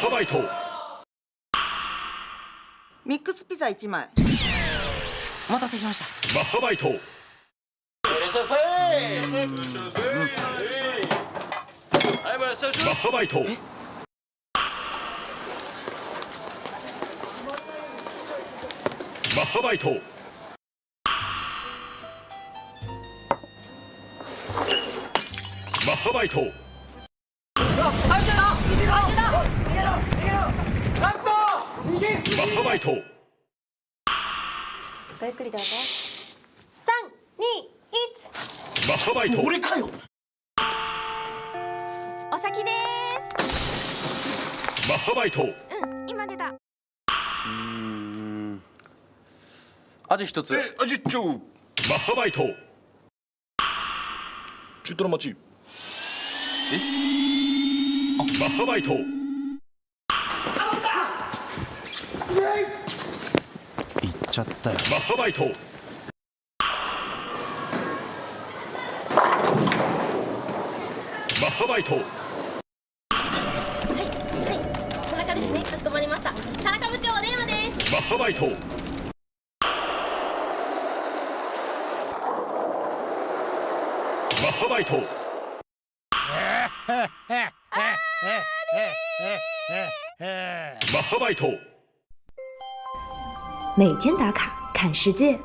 ハバイト。ミックスピザ1枚。お待たせしました。マッハバイト。いらっしゃいませはい、いらっしゃいませマッハバイト。マッハバイト。マッハバイトマッハバイトごゆっくりどうぞ。321マッハバイト。俺かよ。お先です。マッハバイト。うん今出た。味一つ。え、味ちょマッハバイト。中トロ待ち。マッハバイト行っちゃったよ。マッハバイト。マッハバイト。はいはい。田中ですね。かしこまりました。田中部長お電話です。マッハバイト。マッハバイト。マッハバイト每天打卡看世界。